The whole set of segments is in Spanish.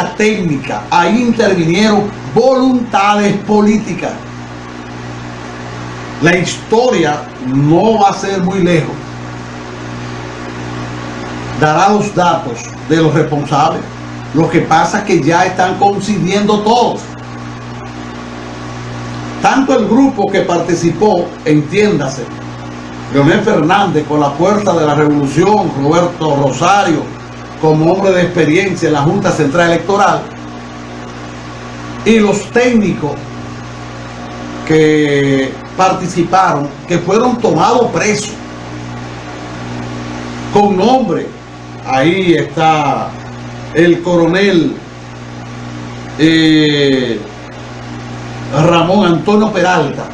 técnica, ahí intervinieron voluntades políticas. La historia no va a ser muy lejos. Dará los datos de los responsables. Lo que pasa es que ya están coincidiendo todos. Tanto el grupo que participó, entiéndase, Leonel Fernández con la fuerza de la revolución, Roberto Rosario como hombre de experiencia en la Junta Central Electoral y los técnicos que participaron, que fueron tomados presos con nombre. Ahí está el coronel eh, Ramón Antonio Peralta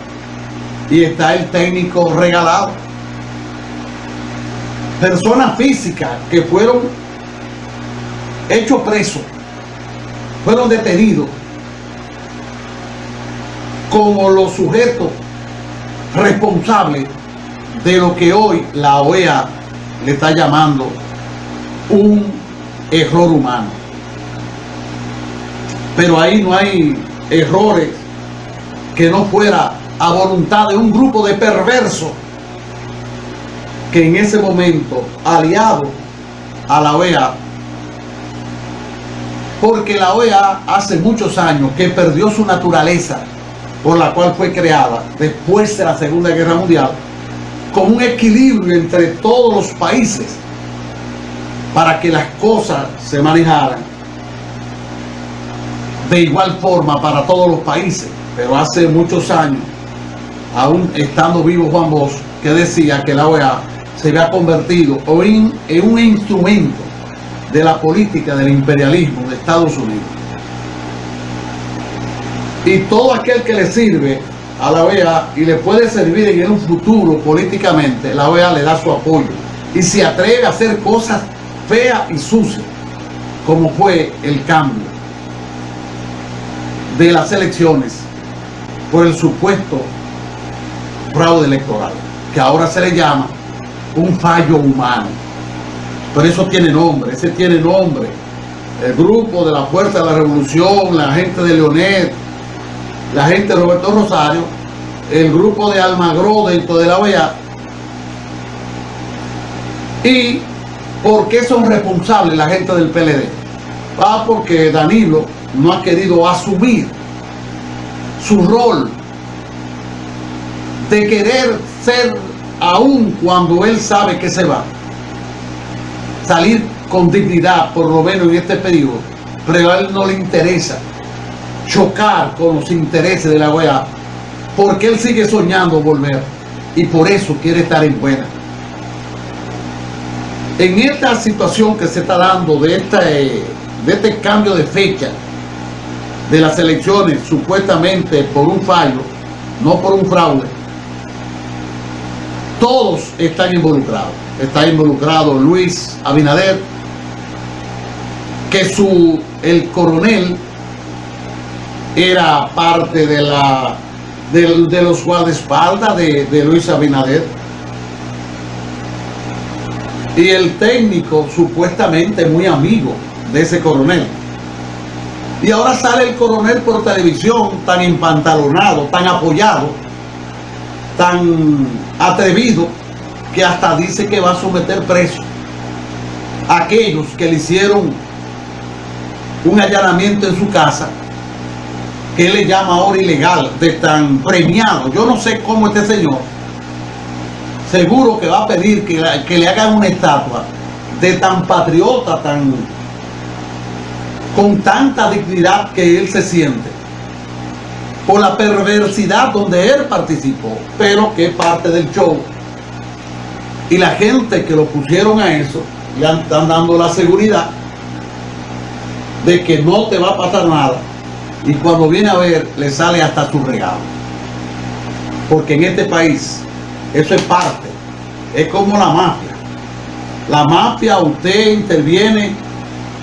y está el técnico regalado. Personas físicas que fueron hechos presos, fueron detenidos como los sujetos responsables de lo que hoy la OEA le está llamando un error humano. Pero ahí no hay errores que no fuera a voluntad de un grupo de perversos que en ese momento, aliado a la OEA, porque la OEA hace muchos años que perdió su naturaleza por la cual fue creada después de la Segunda Guerra Mundial, con un equilibrio entre todos los países para que las cosas se manejaran de igual forma para todos los países. Pero hace muchos años, aún estando vivo Juan Bosch, que decía que la OEA se había convertido en, en un instrumento de la política del imperialismo de Estados Unidos. Y todo aquel que le sirve a la OEA y le puede servir en un futuro políticamente, la OEA le da su apoyo. Y se atreve a hacer cosas feas y sucias, como fue el cambio de las elecciones por el supuesto fraude electoral, que ahora se le llama un fallo humano. Pero eso tiene nombre, ese tiene nombre. El grupo de la Fuerza de la Revolución, la gente de Leonet, la gente de Roberto Rosario, el grupo de Almagro dentro de la OEA. ¿Y por qué son responsables la gente del PLD? Ah, porque Danilo no ha querido asumir su rol de querer ser aún cuando él sabe que se va salir con dignidad, por lo menos en este periodo, pero a él no le interesa chocar con los intereses de la OEA, porque él sigue soñando volver y por eso quiere estar en buena. En esta situación que se está dando de este, de este cambio de fecha de las elecciones, supuestamente por un fallo, no por un fraude, todos están involucrados. Está involucrado Luis Abinader, que su, el coronel era parte de la de, los guardaespaldas de, de Luis Abinader. Y el técnico supuestamente muy amigo de ese coronel. Y ahora sale el coronel por televisión tan empantalonado, tan apoyado tan atrevido que hasta dice que va a someter preso a aquellos que le hicieron un allanamiento en su casa que él le llama ahora ilegal, de tan premiado. Yo no sé cómo este señor seguro que va a pedir que, que le hagan una estatua de tan patriota, tan con tanta dignidad que él se siente por la perversidad donde él participó, pero que es parte del show y la gente que lo pusieron a eso, le están dando la seguridad de que no te va a pasar nada. Y cuando viene a ver, le sale hasta su regalo. Porque en este país, eso es parte. Es como la mafia. La mafia, usted interviene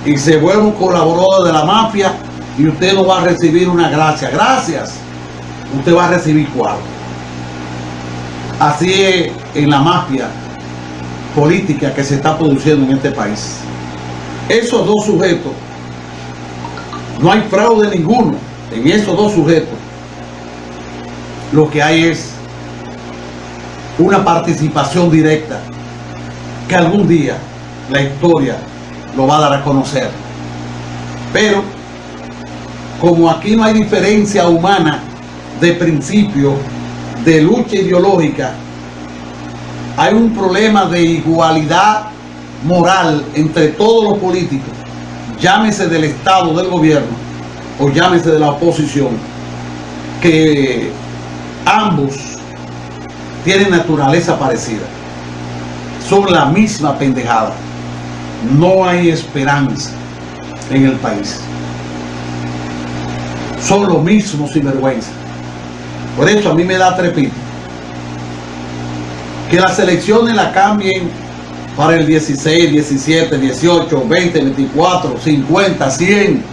y se vuelve un colaborador de la mafia y usted no va a recibir una gracia. Gracias. Usted va a recibir cuatro. Así es en la mafia política que se está produciendo en este país. Esos dos sujetos No hay fraude ninguno en esos dos sujetos. Lo que hay es una participación directa que algún día la historia lo va a dar a conocer. Pero como aquí no hay diferencia humana de principio, de lucha ideológica, hay un problema de igualdad moral entre todos los políticos, llámese del Estado, del gobierno, o llámese de la oposición, que ambos tienen naturaleza parecida. Son la misma pendejada. No hay esperanza en el país. Son los mismos sinvergüenza. Por eso a mí me da trepito. Que las elecciones la cambien para el 16, 17, 18, 20, 24, 50, 100,